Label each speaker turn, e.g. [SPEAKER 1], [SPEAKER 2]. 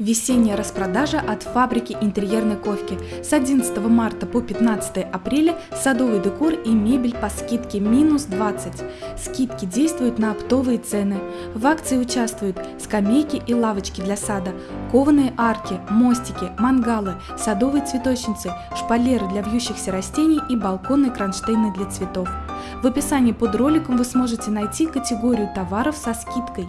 [SPEAKER 1] Весенняя распродажа от фабрики интерьерной ковки. С 11 марта по 15 апреля садовый декор и мебель по скидке минус 20. Скидки действуют на оптовые цены. В акции участвуют скамейки и лавочки для сада, кованые арки, мостики, мангалы, садовые цветочницы, шпалеры для вьющихся растений и балконные кронштейны для цветов. В описании под роликом вы сможете найти категорию товаров со скидкой.